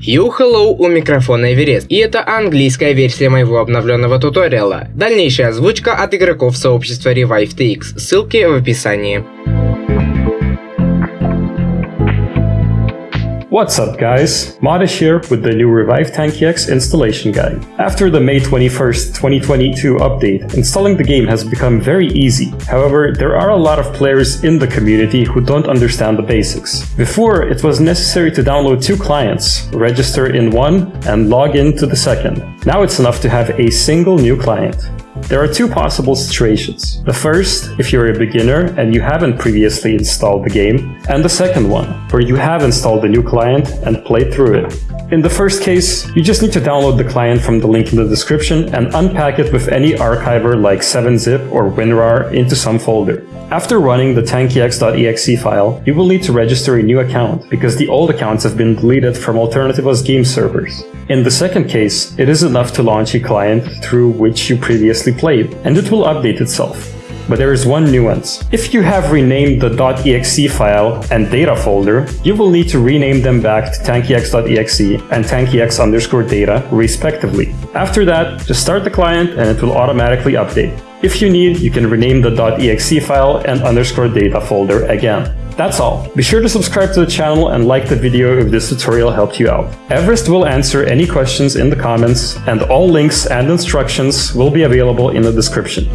Yo hello, у микрофона Эверест, и это английская версия моего обновленного туториала. Дальнейшая озвучка от игроков сообщества ReviveTX, ссылки в описании. What's up guys, Modish here with the new Revive Tanki X installation guide. After the May 21st, 2022 update, installing the game has become very easy. However, there are a lot of players in the community who don't understand the basics. Before, it was necessary to download two clients, register in one, and log in to the second. Now it's enough to have a single new client. There are two possible situations. The first, if you're a beginner and you haven't previously installed the game, and the second one, where you have installed the new client and played through it. In the first case, you just need to download the client from the link in the description and unpack it with any archiver like 7-zip or WinRAR into some folder. After running the tankyx.exe file, you will need to register a new account, because the old accounts have been deleted from Alternativa's game servers. In the second case, it is enough to launch a client through which you previously played, and it will update itself. But there is one nuance. If you have renamed the .exe file and data folder, you will need to rename them back to tankyx.exe and tankyx underscore data respectively. After that, just start the client and it will automatically update. If you need, you can rename the .exe file and underscore data folder again. That's all. Be sure to subscribe to the channel and like the video if this tutorial helped you out. Everest will answer any questions in the comments and all links and instructions will be available in the description.